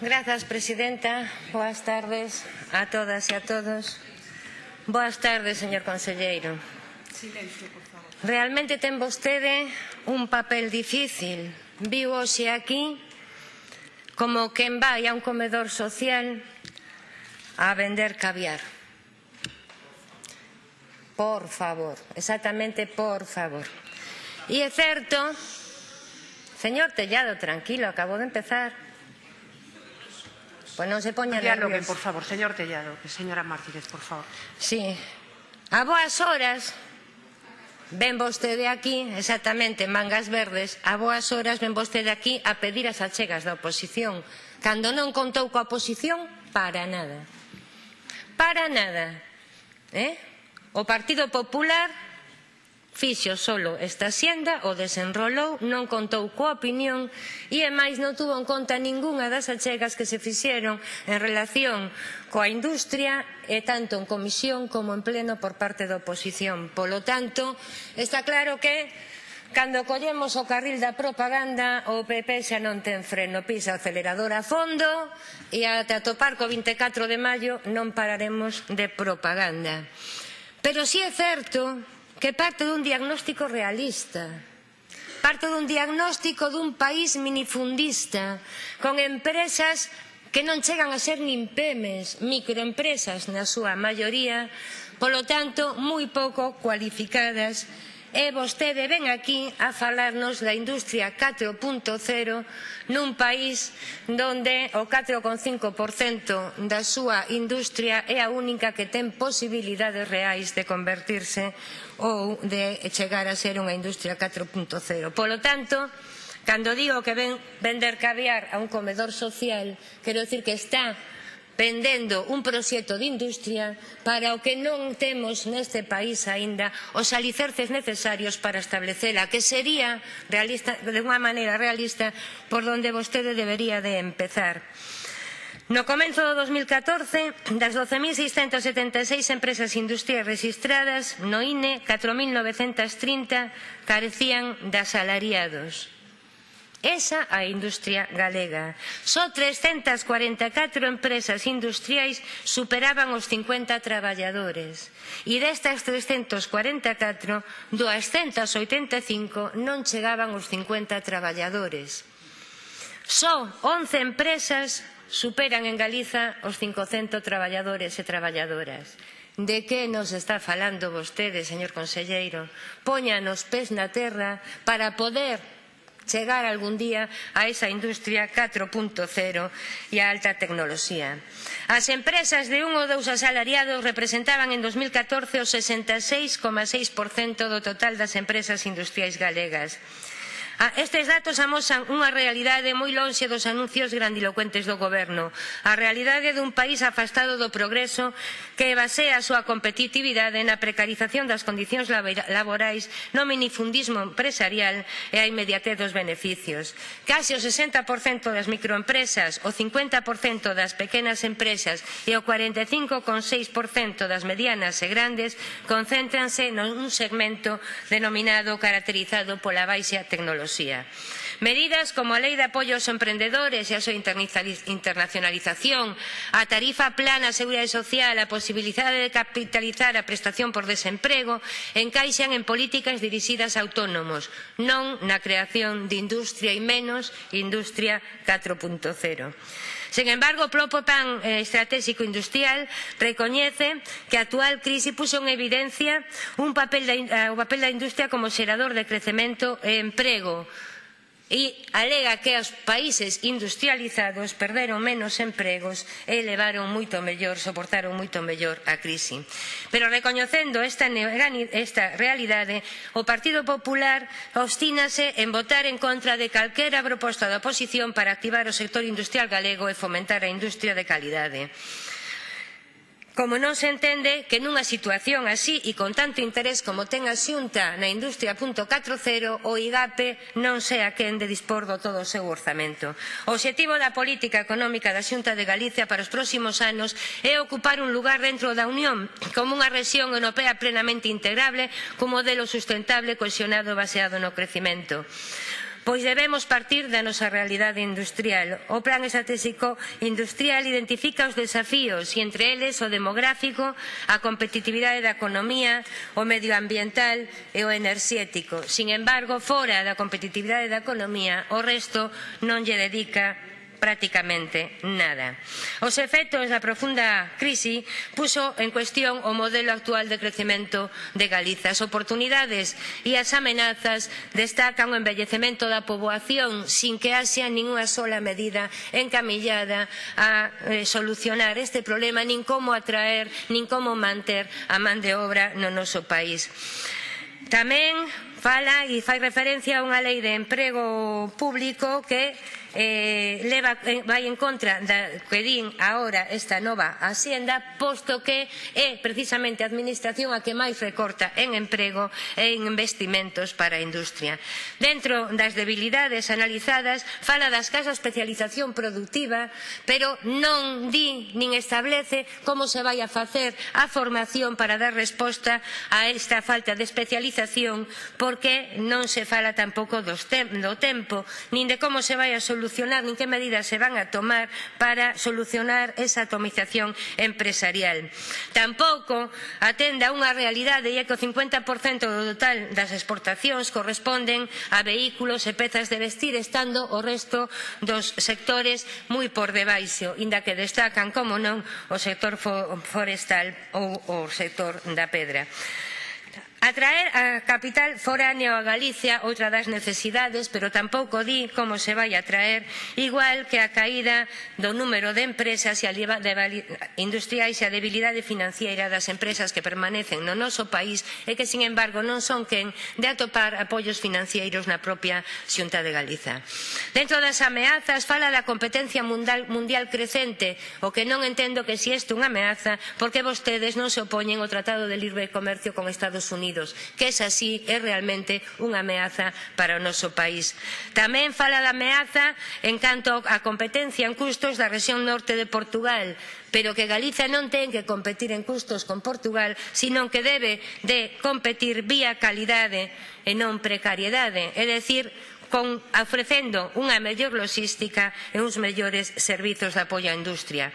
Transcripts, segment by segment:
Grazas, presidenta. Boas tardes a todas e a todos. Boas tardes, señor conselleiro. Silencio, por favor. Realmente ten vostede un papel difícil. Viu hoxe aquí como quen vai a un comedor social a vender caviar. Por favor, exactamente por favor. E é certo, señor Tellado, tranquilo, acabo de empezar, Pues non se poña Diálogue, por favor, señor Tellado, señora Martínez, por favor. Sí. A boas horas ven vostede aquí, exactamente, mangas verdes, a boas horas ven vostede aquí a pedir as achegas da oposición, cando non contou coa oposición para nada. Para nada. Eh? O Partido Popular Fixo solo esta xenda, o desenrolou, non contou coa opinión e, e máis, non tuvo en conta ningunha das achegas que se fixeron en relación coa industria e tanto en comisión como en pleno por parte da oposición. Polo tanto, está claro que Cando collemos o carril da propaganda, o PP xa non ten freno, pisa o acelerador a fondo e ata topar co 24 de maio non pararemos de propaganda. Pero si é certo que parte dun diagnóstico realista, parte dun diagnóstico dun país minifundista, con empresas que non chegan a ser nin PEMES, microempresas na súa maioría, polo tanto, moi pouco cualificadas e vostede ven aquí a falarnos da industria 4.0 nun país donde o 4,5% da súa industria é a única que ten posibilidades reais de convertirse ou de chegar a ser unha industria 4.0. Polo tanto, cando digo que ven vender caviar a un comedor social, quero dicir que está vendendo un proxecto de industria para o que non temos neste país aínda os alicerces necesarios para establecela, que sería realista, de unha maneira realista por onde vostede debería de empezar. No comenzo do 2014, das 12.676 empresas industriais registradas no INE, 4.930 carecían de asalariados Esa a industria galega. Só 344 empresas industriais superaban os 50 traballadores. E destas 344, 285 non chegaban os 50 traballadores. Só 11 empresas superan en Galiza os 500 traballadores e traballadoras. De que nos está falando vostede, señor conselleiro? Poña nos pés na terra para poder chegar algún día a esa industria 4.0 e a alta tecnoloxía. As empresas de un ou dous asalariados representaban en 2014 o 66,6% do total das empresas industriais galegas. Ah, estes datos amosan unha realidade moi lonxe dos anuncios grandilocuentes do goberno, a realidade dun país afastado do progreso que basea a súa competitividade na precarización das condicións laborais, no minifundismo empresarial e a inmediatez dos beneficios. Case o 60% das microempresas, o 50% das pequenas empresas e o 45,6% das medianas e grandes concéntranse nun segmento denominado caracterizado pola baixa tecnoloxía tecnoloxía. Medidas como a Lei de Apoio aos Emprendedores e a súa internacionalización, a tarifa plana a Seguridade Social, a posibilidade de capitalizar a prestación por desemprego, encaixan en políticas dirixidas a autónomos, non na creación de industria e menos industria 4.0. Sen embargo, o propio Plan eh, Estratégico Industrial recoñece que a actual crise puxo en evidencia un papel da, eh, o papel da industria como xerador de crecemento e emprego e alega que os países industrializados perderon menos empregos e levaron moito mellor, soportaron moito mellor a crise. Pero recoñecendo esta, esta realidade, o Partido Popular obstínase en votar en contra de calquera proposta da oposición para activar o sector industrial galego e fomentar a industria de calidade. Como non se entende que nunha situación así e con tanto interés como ten a xunta na industria 40 o IGAPE non sea quen de dispor do todo o seu orzamento. O obxectivo da política económica da xunta de Galicia para os próximos anos é ocupar un lugar dentro da Unión como unha rexión europea plenamente integrable cun modelo sustentable cohesionado baseado no crecimento pois debemos partir da nosa realidade industrial. O Plan Estratégico Industrial identifica os desafíos e entre eles o demográfico, a competitividade da economía, o medioambiental e o enerxético. Sin embargo, fora da competitividade da economía, o resto non lle dedica prácticamente nada. Os efectos da profunda crise puso en cuestión o modelo actual de crecemento de Galiza. As oportunidades e as amenazas destacan o envellecemento da poboación sin que haxa ninguna sola medida encamillada a eh, solucionar este problema nin como atraer, nin como manter a man de obra no noso país. Tamén fala e fai referencia a unha lei de emprego público que eh, leva, eh, vai en contra da que din ahora esta nova hacienda, posto que é precisamente a administración a que máis recorta en emprego e en investimentos para a industria. Dentro das debilidades analizadas, fala das casas de especialización productiva, pero non di nin establece como se vai a facer a formación para dar resposta a esta falta de especialización por porque non se fala tampouco dos do tempo, nin de como se vai a solucionar, nin que medidas se van a tomar para solucionar esa atomización empresarial. Tampouco atende a unha realidade e é que o 50% do total das exportacións corresponden a vehículos e pezas de vestir, estando o resto dos sectores moi por debaixo, inda que destacan, como non, o sector forestal ou o sector da pedra. Atraer a capital foráneo a Galicia, outra das necesidades, pero tampouco di como se vai a atraer, igual que a caída do número de empresas e a de industriais e a debilidade financiera das empresas que permanecen no noso país e que, sin embargo, non son quen de atopar apoios financeiros na propia Xunta de Galiza. Dentro das ameazas fala da competencia mundial, mundial crecente, o que non entendo que si isto unha ameaza, porque vostedes non se opoñen ao Tratado de Libre Comercio con Estados Unidos Unidos, que esa sí é realmente unha ameaza para o noso país. Tamén fala da ameaza en canto á competencia en custos da rexión norte de Portugal, pero que Galiza non ten que competir en custos con Portugal, sino que debe de competir vía calidade e non precariedade, é dicir, con, ofrecendo unha mellor logística e uns mellores servizos de apoio á industria.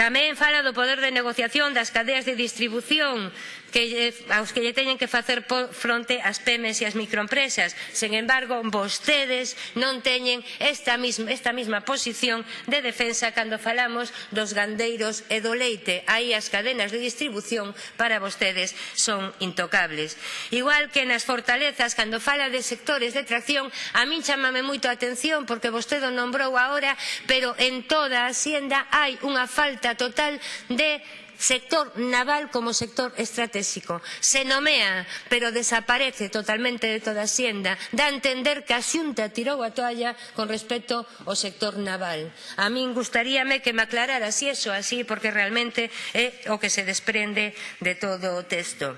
Tamén fala do poder de negociación das cadeas de distribución que eh, aos que lle teñen que facer fronte as PEMES e as microempresas. Sen embargo, vostedes non teñen esta mesma, esta mesma posición de defensa cando falamos dos gandeiros e do leite. Aí as cadenas de distribución para vostedes son intocables. Igual que nas fortalezas, cando fala de sectores de tracción, a min chamame moito a atención porque vostede o nombrou agora, pero en toda a hacienda hai unha falta total de sector naval como sector estratégico. Se nomea, pero desaparece totalmente de toda a Hacienda. Dá a entender que a Xunta tirou a toalla con respecto ao sector naval. A min gustaríame que me aclarara si eso así, porque realmente é o que se desprende de todo o texto.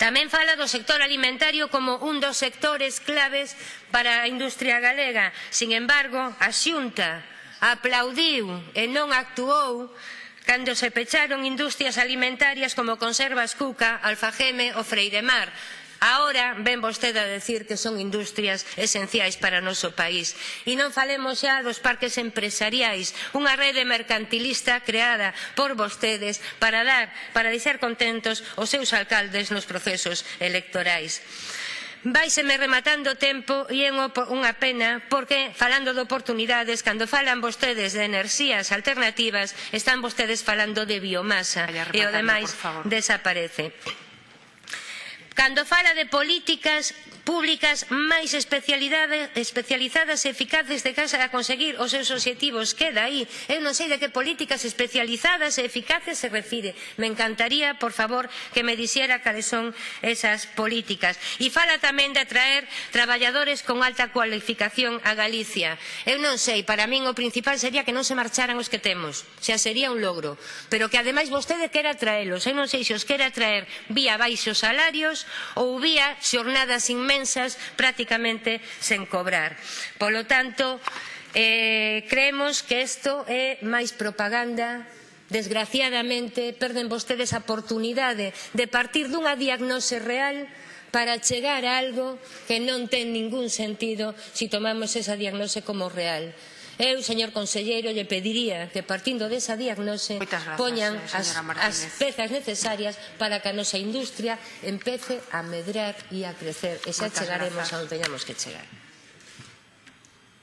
Tamén fala do sector alimentario como un dos sectores claves para a industria galega. Sin embargo, a Xunta aplaudiu e non actuou cando se pecharon industrias alimentarias como Conservas Cuca, Alfageme ou Freiremar. Ahora ven vostede a decir que son industrias esenciais para o noso país. E non falemos xa dos parques empresariais, unha rede mercantilista creada por vostedes para dar, para deixar contentos os seus alcaldes nos procesos electorais. Vaiseme rematando o tempo e é unha pena porque, falando de oportunidades, cando falan vostedes de enerxías alternativas, están vostedes falando de biomasa e o demais desaparece. Cando fala de políticas públicas máis especializadas e eficaces de casa a conseguir os seus obxectivos. Queda aí. Eu non sei de que políticas especializadas e eficaces se refire. Me encantaría, por favor, que me dixera cales son esas políticas. E fala tamén de atraer traballadores con alta cualificación a Galicia. Eu non sei, para min o principal sería que non se marcharan os que temos. Xa sería un logro. Pero que ademais vostede quera traelos. Eu non sei se os quera traer vía baixos salarios ou vía xornadas sin inmensas prácticamente sen cobrar. Polo tanto, eh, creemos que isto é máis propaganda desgraciadamente perden vostedes a oportunidade de partir dunha diagnose real para chegar a algo que non ten ningún sentido se si tomamos esa diagnose como real. Eu, señor conselleiro, lle pediría que partindo desa diagnose gracias, poñan eh, as, as pezas necesarias para que a nosa industria empece a medrar e a crecer. E xa Moitas chegaremos a onde teñamos que chegar.